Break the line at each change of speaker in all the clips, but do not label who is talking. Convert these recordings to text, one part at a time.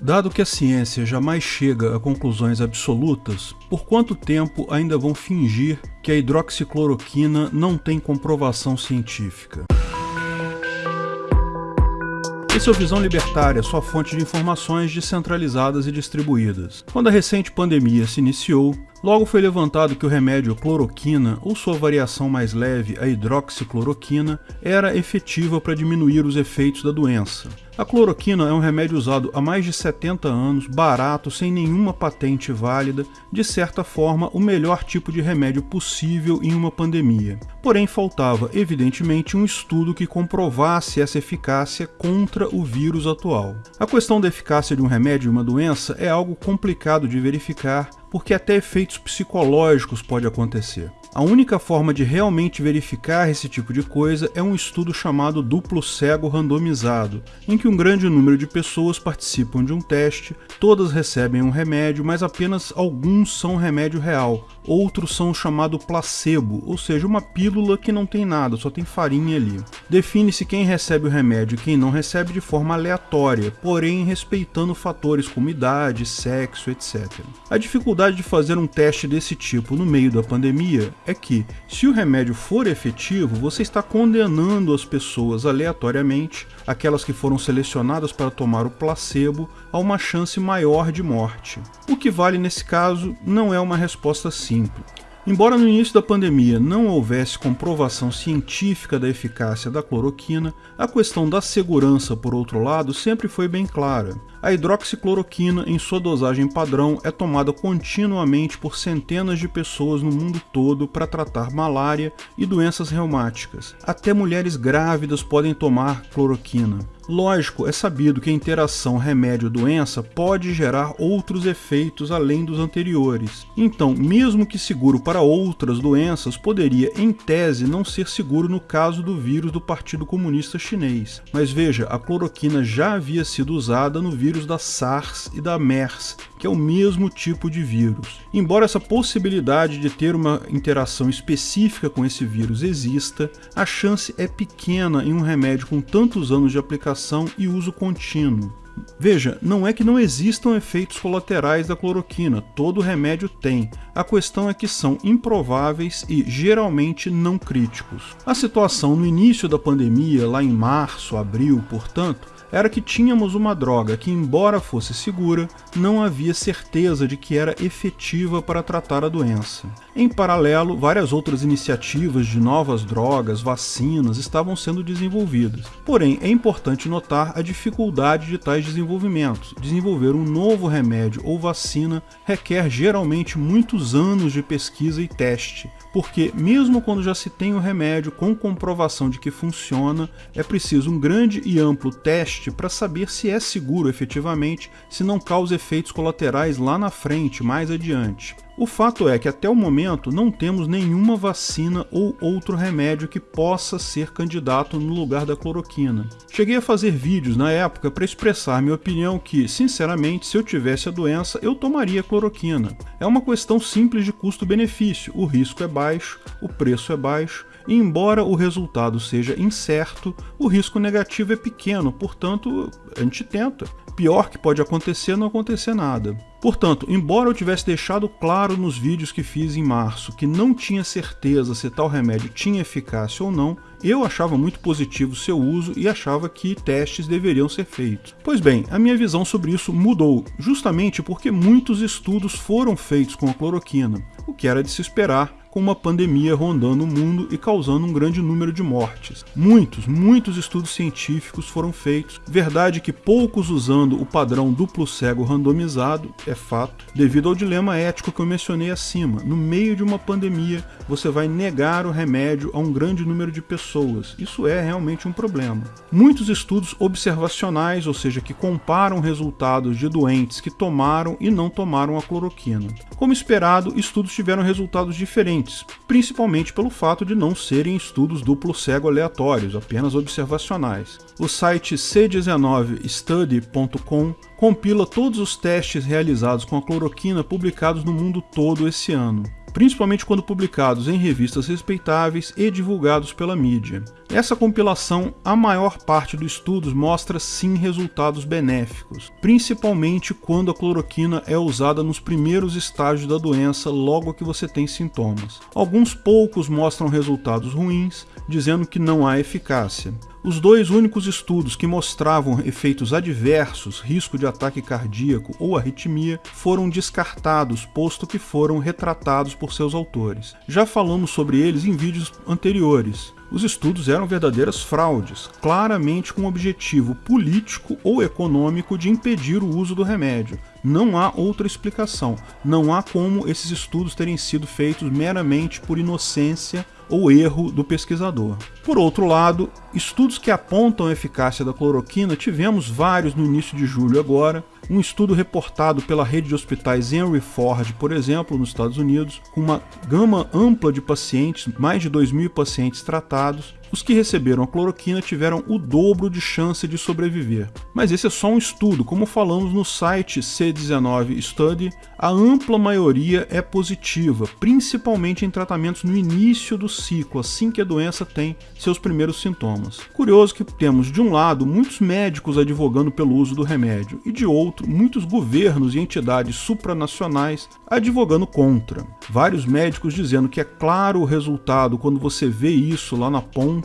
Dado que a ciência jamais chega a conclusões absolutas, por quanto tempo ainda vão fingir que a hidroxicloroquina não tem comprovação científica? Esse é o Visão Libertária, sua fonte de informações descentralizadas e distribuídas. Quando a recente pandemia se iniciou, logo foi levantado que o remédio cloroquina, ou sua variação mais leve, a hidroxicloroquina, era efetiva para diminuir os efeitos da doença. A cloroquina é um remédio usado há mais de 70 anos, barato, sem nenhuma patente válida, de certa forma o melhor tipo de remédio possível em uma pandemia. Porém, faltava, evidentemente, um estudo que comprovasse essa eficácia contra o vírus atual. A questão da eficácia de um remédio em uma doença é algo complicado de verificar, porque até efeitos psicológicos pode acontecer. A única forma de realmente verificar esse tipo de coisa é um estudo chamado duplo cego randomizado, em que um grande número de pessoas participam de um teste, todas recebem um remédio, mas apenas alguns são remédio real, outros são o chamado placebo, ou seja, uma pílula que não tem nada, só tem farinha ali. Define-se quem recebe o remédio e quem não recebe de forma aleatória, porém respeitando fatores como idade, sexo, etc. A dificuldade de fazer um teste desse tipo no meio da pandemia é que, se o remédio for efetivo, você está condenando as pessoas aleatoriamente, aquelas que foram selecionadas para tomar o placebo, a uma chance maior de morte. O que vale nesse caso não é uma resposta simples. Embora no início da pandemia não houvesse comprovação científica da eficácia da cloroquina, a questão da segurança, por outro lado, sempre foi bem clara. A hidroxicloroquina, em sua dosagem padrão, é tomada continuamente por centenas de pessoas no mundo todo para tratar malária e doenças reumáticas. Até mulheres grávidas podem tomar cloroquina. Lógico, é sabido que a interação remédio-doença pode gerar outros efeitos além dos anteriores. Então, mesmo que seguro para outras doenças, poderia, em tese, não ser seguro no caso do vírus do Partido Comunista Chinês. Mas veja, a cloroquina já havia sido usada no vírus da SARS e da MERS, que é o mesmo tipo de vírus. Embora essa possibilidade de ter uma interação específica com esse vírus exista, a chance é pequena em um remédio com tantos anos de aplicação e uso contínuo. Veja, não é que não existam efeitos colaterais da cloroquina, todo remédio tem. A questão é que são improváveis e geralmente não críticos. A situação no início da pandemia, lá em março, abril, portanto, era que tínhamos uma droga que, embora fosse segura, não havia certeza de que era efetiva para tratar a doença. Em paralelo, várias outras iniciativas de novas drogas, vacinas, estavam sendo desenvolvidas. Porém, é importante notar a dificuldade de tais desenvolvimentos. Desenvolver um novo remédio ou vacina requer geralmente muitos anos de pesquisa e teste, porque mesmo quando já se tem o remédio com comprovação de que funciona, é preciso um grande e amplo teste para saber se é seguro efetivamente, se não causa efeitos colaterais lá na frente, mais adiante. O fato é que até o momento não temos nenhuma vacina ou outro remédio que possa ser candidato no lugar da cloroquina. Cheguei a fazer vídeos na época para expressar minha opinião que, sinceramente, se eu tivesse a doença, eu tomaria cloroquina. É uma questão simples de custo-benefício, o risco é baixo, o preço é baixo, e embora o resultado seja incerto, o risco negativo é pequeno, portanto, a gente tenta pior que pode acontecer é não acontecer nada. Portanto, embora eu tivesse deixado claro nos vídeos que fiz em março que não tinha certeza se tal remédio tinha eficácia ou não, eu achava muito positivo seu uso e achava que testes deveriam ser feitos. Pois bem, a minha visão sobre isso mudou, justamente porque muitos estudos foram feitos com a cloroquina, o que era de se esperar com uma pandemia rondando o mundo e causando um grande número de mortes. Muitos, muitos estudos científicos foram feitos, verdade que poucos usando o padrão duplo cego randomizado, é fato, devido ao dilema ético que eu mencionei acima. No meio de uma pandemia, você vai negar o remédio a um grande número de pessoas. Isso é realmente um problema. Muitos estudos observacionais, ou seja, que comparam resultados de doentes que tomaram e não tomaram a cloroquina. Como esperado, estudos tiveram resultados diferentes principalmente pelo fato de não serem estudos duplo cego aleatórios, apenas observacionais. O site c19study.com compila todos os testes realizados com a cloroquina publicados no mundo todo esse ano. Principalmente quando publicados em revistas respeitáveis e divulgados pela mídia. Essa compilação, a maior parte dos estudos mostra sim resultados benéficos, principalmente quando a cloroquina é usada nos primeiros estágios da doença logo que você tem sintomas. Alguns poucos mostram resultados ruins, dizendo que não há eficácia. Os dois únicos estudos que mostravam efeitos adversos, risco de ataque cardíaco ou arritmia, foram descartados, posto que foram retratados por seus autores. Já falamos sobre eles em vídeos anteriores. Os estudos eram verdadeiras fraudes, claramente com o objetivo político ou econômico de impedir o uso do remédio. Não há outra explicação. Não há como esses estudos terem sido feitos meramente por inocência ou erro do pesquisador. Por outro lado, estudos que apontam a eficácia da cloroquina tivemos vários no início de julho agora, um estudo reportado pela rede de hospitais Henry Ford, por exemplo, nos Estados Unidos, com uma gama ampla de pacientes, mais de 2 mil pacientes tratados, os que receberam a cloroquina tiveram o dobro de chance de sobreviver. Mas esse é só um estudo, como falamos no site C19 Study, a ampla maioria é positiva, principalmente em tratamentos no início do ciclo, assim que a doença tem seus primeiros sintomas. Curioso que temos, de um lado, muitos médicos advogando pelo uso do remédio, e de outro, muitos governos e entidades supranacionais advogando contra. Vários médicos dizendo que é claro o resultado quando você vê isso lá na ponta,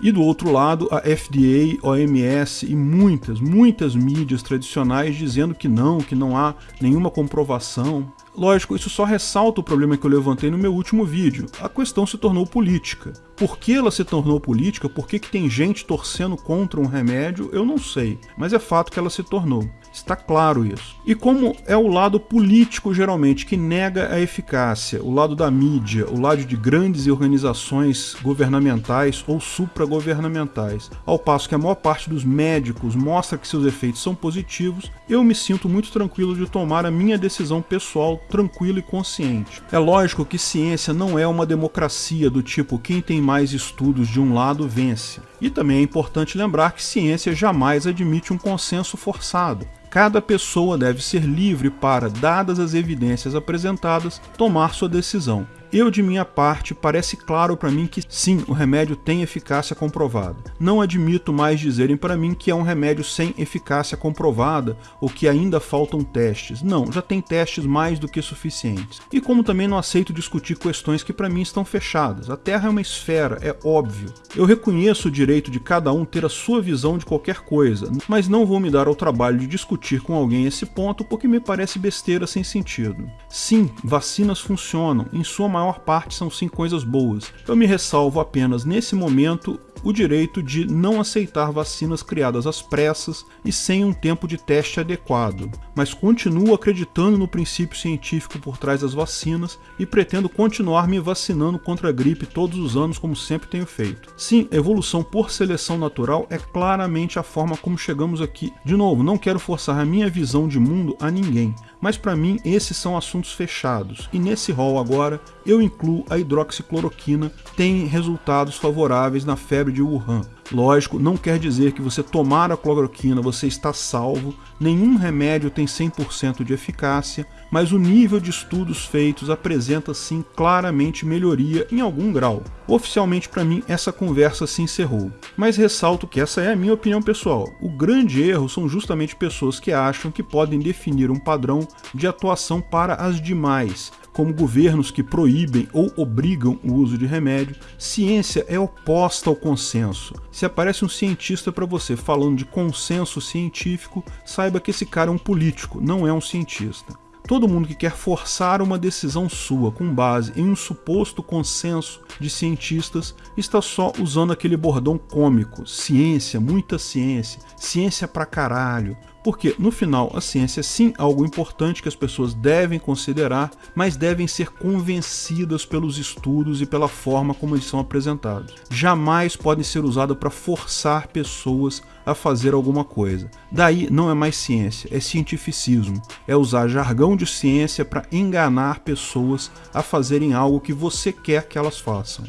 e do outro lado, a FDA, OMS e muitas, muitas mídias tradicionais dizendo que não, que não há nenhuma comprovação. Lógico, isso só ressalta o problema que eu levantei no meu último vídeo. A questão se tornou política. Por que ela se tornou política? Por que, que tem gente torcendo contra um remédio? Eu não sei, mas é fato que ela se tornou. Está claro isso. E como é o lado político, geralmente, que nega a eficácia, o lado da mídia, o lado de grandes organizações governamentais ou supragovernamentais, ao passo que a maior parte dos médicos mostra que seus efeitos são positivos, eu me sinto muito tranquilo de tomar a minha decisão pessoal tranquilo e consciente. É lógico que ciência não é uma democracia do tipo quem tem mais estudos de um lado vence. E também é importante lembrar que ciência jamais admite um consenso forçado. Cada pessoa deve ser livre para, dadas as evidências apresentadas, tomar sua decisão. Eu, de minha parte, parece claro para mim que sim, o remédio tem eficácia comprovada. Não admito mais dizerem para mim que é um remédio sem eficácia comprovada ou que ainda faltam testes. Não, já tem testes mais do que suficientes. E como também não aceito discutir questões que para mim estão fechadas. A Terra é uma esfera, é óbvio. Eu reconheço o direito de cada um ter a sua visão de qualquer coisa, mas não vou me dar ao trabalho de discutir com alguém esse ponto porque me parece besteira sem sentido. Sim, vacinas funcionam, em sua maior parte são sim coisas boas. Eu me ressalvo apenas nesse momento o direito de não aceitar vacinas criadas às pressas e sem um tempo de teste adequado, mas continuo acreditando no princípio científico por trás das vacinas e pretendo continuar me vacinando contra a gripe todos os anos como sempre tenho feito. Sim, evolução por seleção natural é claramente a forma como chegamos aqui. De novo, não quero forçar a minha visão de mundo a ninguém, mas para mim esses são assuntos fechados, e nesse rol agora eu incluo a hidroxicloroquina, tem resultados favoráveis na febre de Wuhan. Lógico, não quer dizer que você tomar a cloroquina você está salvo, nenhum remédio tem 100% de eficácia, mas o nível de estudos feitos apresenta sim claramente melhoria em algum grau. Oficialmente para mim essa conversa se encerrou, mas ressalto que essa é a minha opinião pessoal. O grande erro são justamente pessoas que acham que podem definir um padrão de atuação para as demais, como governos que proíbem ou obrigam o uso de remédio, ciência é oposta ao consenso. Se aparece um cientista para você falando de consenso científico, saiba que esse cara é um político, não é um cientista. Todo mundo que quer forçar uma decisão sua com base em um suposto consenso de cientistas está só usando aquele bordão cômico, ciência, muita ciência, ciência pra caralho, porque, no final, a ciência é sim algo importante que as pessoas devem considerar, mas devem ser convencidas pelos estudos e pela forma como eles são apresentados. Jamais podem ser usadas para forçar pessoas a fazer alguma coisa. Daí não é mais ciência, é cientificismo. É usar jargão de ciência para enganar pessoas a fazerem algo que você quer que elas façam.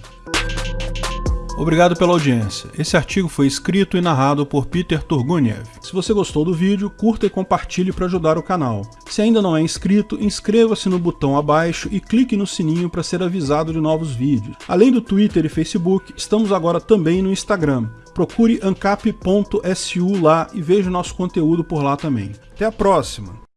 Obrigado pela audiência. Esse artigo foi escrito e narrado por Peter Turguniev. Se você gostou do vídeo, curta e compartilhe para ajudar o canal. Se ainda não é inscrito, inscreva-se no botão abaixo e clique no sininho para ser avisado de novos vídeos. Além do Twitter e Facebook, estamos agora também no Instagram. Procure ancap.su lá e veja o nosso conteúdo por lá também. Até a próxima!